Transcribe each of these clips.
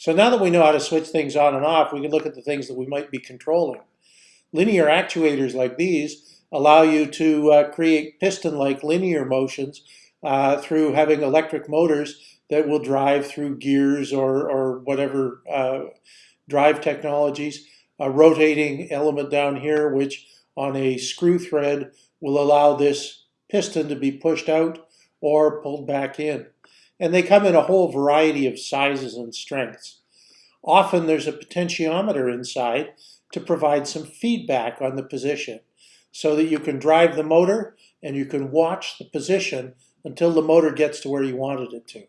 So now that we know how to switch things on and off, we can look at the things that we might be controlling. Linear actuators like these allow you to uh, create piston-like linear motions uh, through having electric motors that will drive through gears or, or whatever uh, drive technologies. A rotating element down here, which on a screw thread will allow this piston to be pushed out or pulled back in. And they come in a whole variety of sizes and strengths. Often there's a potentiometer inside to provide some feedback on the position so that you can drive the motor and you can watch the position until the motor gets to where you wanted it to.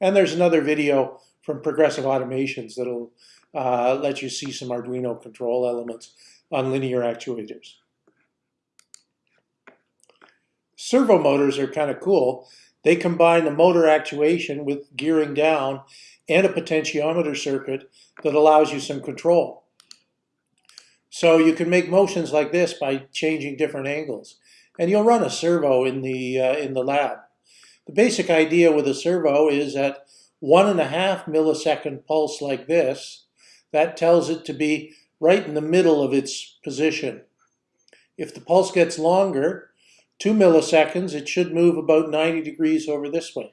And there's another video from Progressive Automations that'll uh, let you see some Arduino control elements on linear actuators. Servo motors are kind of cool. They combine the motor actuation with gearing down and a potentiometer circuit that allows you some control. So you can make motions like this by changing different angles. And you'll run a servo in the, uh, in the lab. The basic idea with a servo is at one and a half millisecond pulse like this, that tells it to be right in the middle of its position. If the pulse gets longer, two milliseconds, it should move about 90 degrees over this way.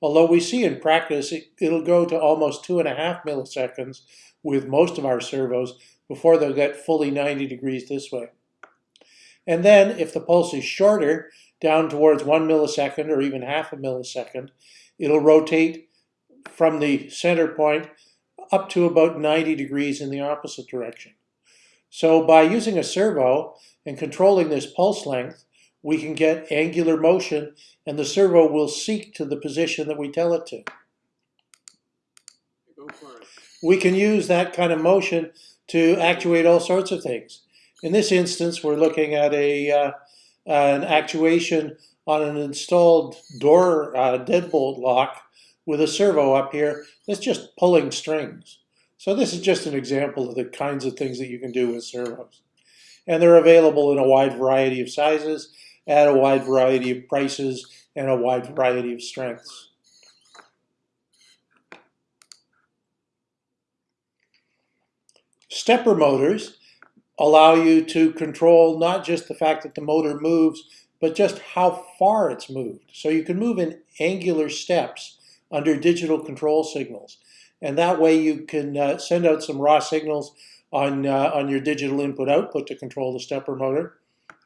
Although we see in practice, it, it'll go to almost two and a half milliseconds with most of our servos before they'll get fully 90 degrees this way. And then if the pulse is shorter, down towards one millisecond or even half a millisecond, it'll rotate from the center point up to about 90 degrees in the opposite direction. So by using a servo and controlling this pulse length, we can get angular motion and the servo will seek to the position that we tell it to. We can use that kind of motion to actuate all sorts of things. In this instance, we're looking at a uh, an actuation on an installed door uh, deadbolt lock with a servo up here that's just pulling strings. So this is just an example of the kinds of things that you can do with servos. And they're available in a wide variety of sizes, at a wide variety of prices, and a wide variety of strengths. Stepper motors allow you to control not just the fact that the motor moves, but just how far it's moved. So you can move in angular steps under digital control signals. And that way you can uh, send out some raw signals on, uh, on your digital input output to control the stepper motor.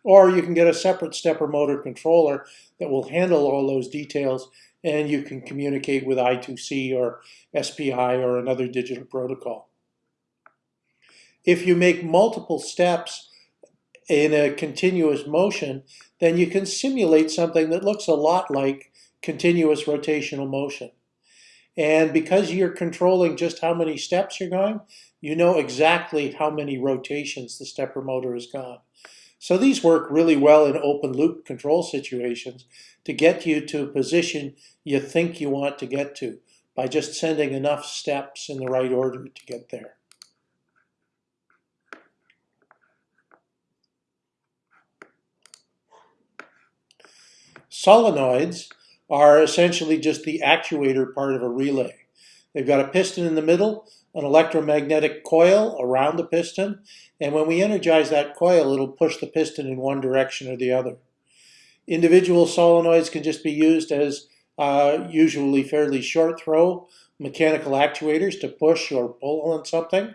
Or you can get a separate stepper motor controller that will handle all those details and you can communicate with I2C or SPI or another digital protocol. If you make multiple steps in a continuous motion, then you can simulate something that looks a lot like continuous rotational motion. And because you're controlling just how many steps you're going, you know exactly how many rotations the stepper motor has gone. So these work really well in open loop control situations to get you to a position you think you want to get to by just sending enough steps in the right order to get there. Solenoids are essentially just the actuator part of a relay. They've got a piston in the middle, an electromagnetic coil around the piston, and when we energize that coil, it'll push the piston in one direction or the other. Individual solenoids can just be used as uh, usually fairly short throw mechanical actuators to push or pull on something,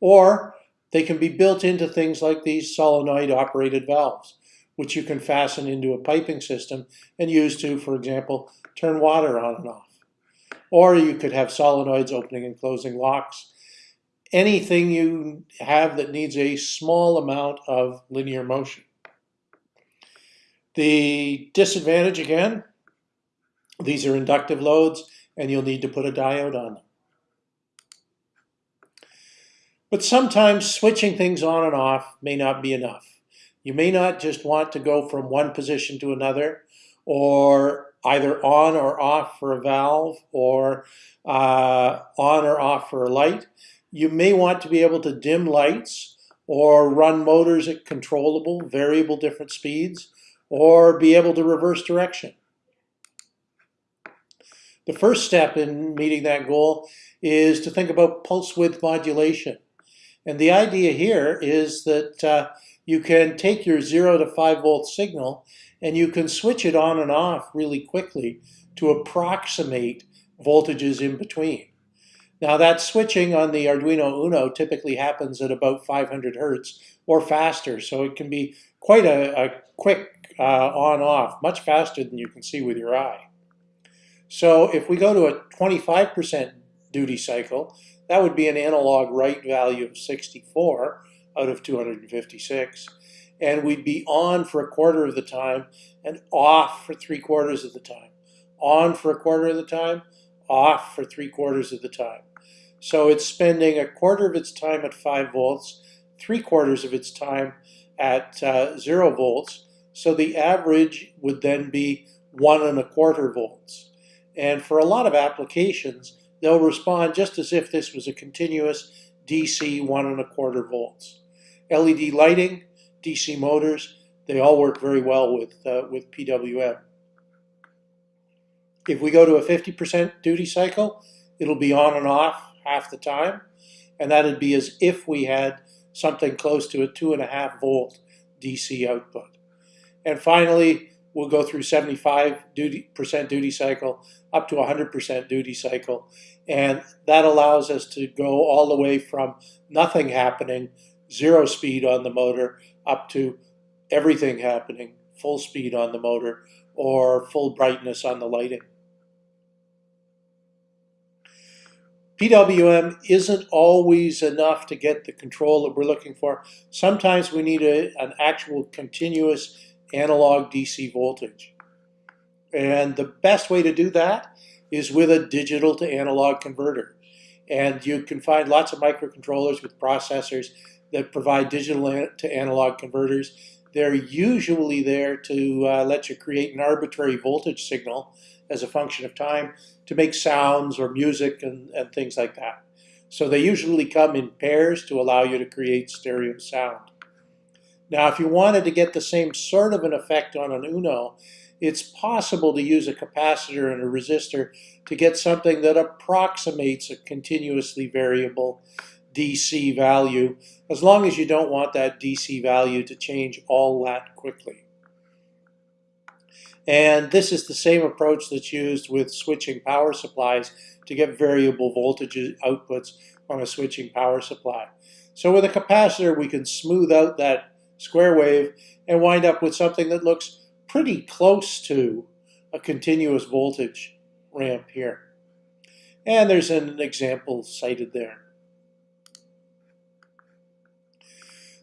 or they can be built into things like these solenoid operated valves which you can fasten into a piping system and use to, for example, turn water on and off. Or you could have solenoids opening and closing locks. Anything you have that needs a small amount of linear motion. The disadvantage again, these are inductive loads and you'll need to put a diode on them. But sometimes switching things on and off may not be enough. You may not just want to go from one position to another or either on or off for a valve or uh, on or off for a light. You may want to be able to dim lights or run motors at controllable, variable different speeds or be able to reverse direction. The first step in meeting that goal is to think about pulse width modulation. And the idea here is that uh, you can take your 0 to 5 volt signal and you can switch it on and off really quickly to approximate voltages in between. Now that switching on the Arduino Uno typically happens at about 500 hertz or faster, so it can be quite a, a quick uh, on-off, much faster than you can see with your eye. So if we go to a 25% duty cycle, that would be an analog write value of 64 out of 256. And we'd be on for a quarter of the time and off for three quarters of the time. On for a quarter of the time, off for three quarters of the time. So it's spending a quarter of its time at 5 volts, three quarters of its time at uh, 0 volts. So the average would then be one and a quarter volts. And for a lot of applications, they'll respond just as if this was a continuous DC one and a quarter volts. LED lighting, DC motors, they all work very well with, uh, with PWM. If we go to a 50% duty cycle, it'll be on and off half the time. And that'd be as if we had something close to a two and a half volt DC output. And finally, we'll go through 75 duty, percent duty cycle up to 100% duty cycle. And that allows us to go all the way from nothing happening, zero speed on the motor, up to everything happening, full speed on the motor, or full brightness on the lighting. PWM isn't always enough to get the control that we're looking for. Sometimes we need a, an actual continuous analog DC voltage. And the best way to do that is with a digital to analog converter. And you can find lots of microcontrollers with processors that provide digital to analog converters. They're usually there to uh, let you create an arbitrary voltage signal as a function of time to make sounds or music and, and things like that. So they usually come in pairs to allow you to create stereo sound. Now, if you wanted to get the same sort of an effect on an Uno, it's possible to use a capacitor and a resistor to get something that approximates a continuously variable DC value, as long as you don't want that DC value to change all that quickly. And this is the same approach that's used with switching power supplies to get variable voltage outputs on a switching power supply. So with a capacitor, we can smooth out that square wave and wind up with something that looks pretty close to a continuous voltage ramp here. And there's an example cited there.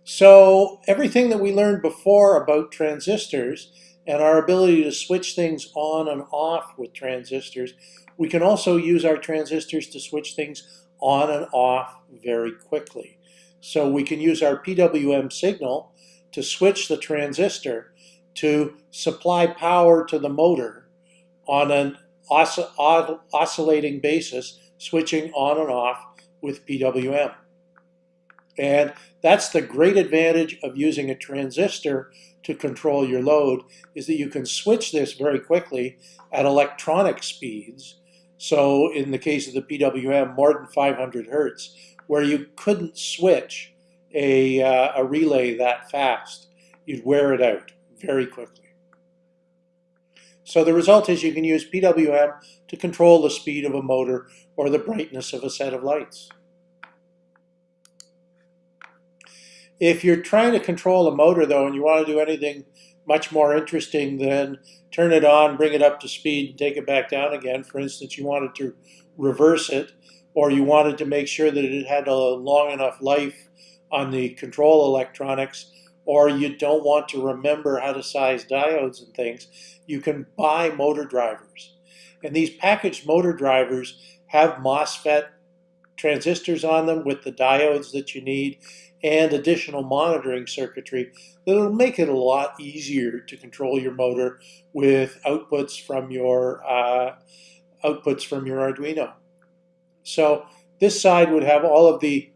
So everything that we learned before about transistors and our ability to switch things on and off with transistors, we can also use our transistors to switch things on and off very quickly. So we can use our PWM signal to switch the transistor to supply power to the motor on an oscillating basis, switching on and off with PWM. And that's the great advantage of using a transistor to control your load is that you can switch this very quickly at electronic speeds. So in the case of the PWM, more than 500 hertz, where you couldn't switch a, uh, a relay that fast. You'd wear it out very quickly. So the result is you can use PWM to control the speed of a motor or the brightness of a set of lights. If you're trying to control a motor though and you want to do anything much more interesting than turn it on, bring it up to speed, and take it back down again, for instance, you wanted to reverse it, or you wanted to make sure that it had a long enough life on the control electronics, or you don't want to remember how to size diodes and things, you can buy motor drivers. And these packaged motor drivers have MOSFET transistors on them with the diodes that you need and additional monitoring circuitry that'll make it a lot easier to control your motor with outputs from your uh, outputs from your Arduino. So this side would have all of the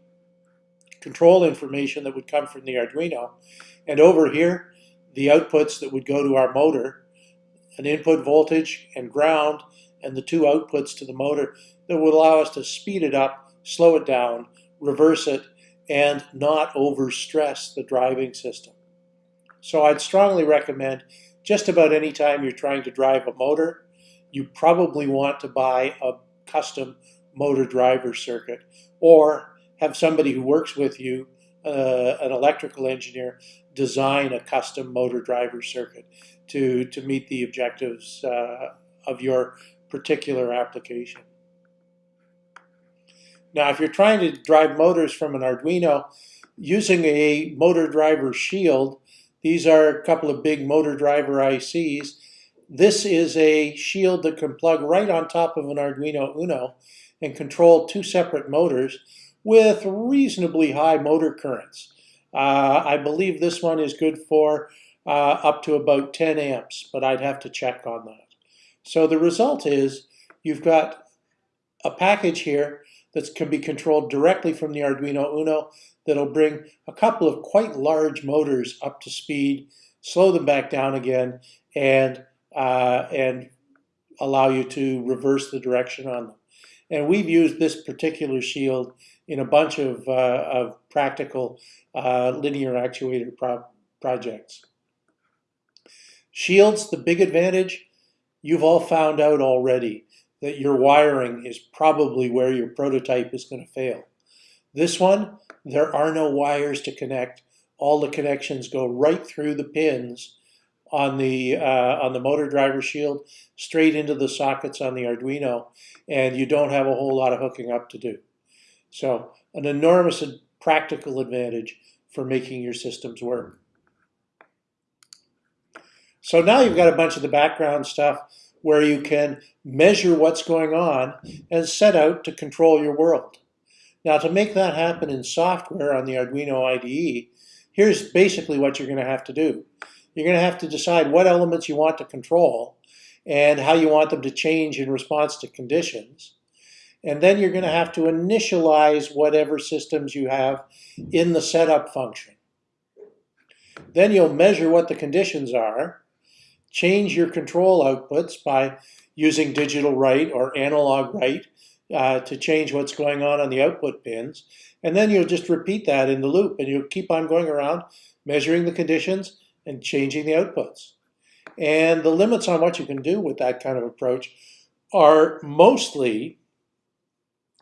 control information that would come from the Arduino, and over here the outputs that would go to our motor, an input voltage and ground, and the two outputs to the motor that would allow us to speed it up, slow it down, reverse it, and not overstress the driving system. So I'd strongly recommend just about any time you're trying to drive a motor, you probably want to buy a custom motor driver circuit or have somebody who works with you, uh, an electrical engineer, design a custom motor driver circuit to, to meet the objectives uh, of your particular application. Now, if you're trying to drive motors from an Arduino, using a motor driver shield, these are a couple of big motor driver ICs. This is a shield that can plug right on top of an Arduino Uno and control two separate motors with reasonably high motor currents. Uh, I believe this one is good for uh, up to about 10 amps, but I'd have to check on that. So the result is you've got a package here that can be controlled directly from the Arduino Uno that'll bring a couple of quite large motors up to speed, slow them back down again, and, uh, and allow you to reverse the direction on them. And we've used this particular shield in a bunch of, uh, of practical uh, linear actuator pro projects. Shields, the big advantage, you've all found out already that your wiring is probably where your prototype is going to fail. This one, there are no wires to connect. All the connections go right through the pins on the uh, on the motor driver shield, straight into the sockets on the Arduino, and you don't have a whole lot of hooking up to do. So an enormous practical advantage for making your systems work. So now you've got a bunch of the background stuff where you can measure what's going on and set out to control your world. Now to make that happen in software on the Arduino IDE, here's basically what you're going to have to do. You're going to have to decide what elements you want to control and how you want them to change in response to conditions. And then you're going to have to initialize whatever systems you have in the setup function. Then you'll measure what the conditions are, change your control outputs by using digital write or analog write uh, to change what's going on on the output pins. And then you'll just repeat that in the loop and you'll keep on going around measuring the conditions and changing the outputs. And the limits on what you can do with that kind of approach are mostly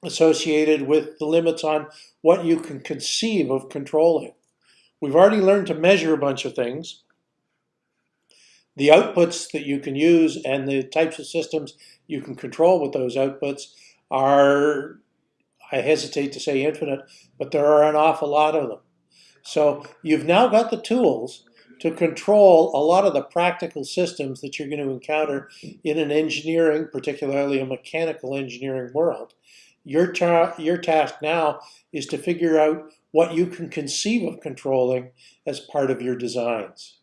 associated with the limits on what you can conceive of controlling. We've already learned to measure a bunch of things. The outputs that you can use and the types of systems you can control with those outputs are, I hesitate to say infinite, but there are an awful lot of them. So you've now got the tools to control a lot of the practical systems that you're going to encounter in an engineering, particularly a mechanical engineering world. Your, ta your task now is to figure out what you can conceive of controlling as part of your designs.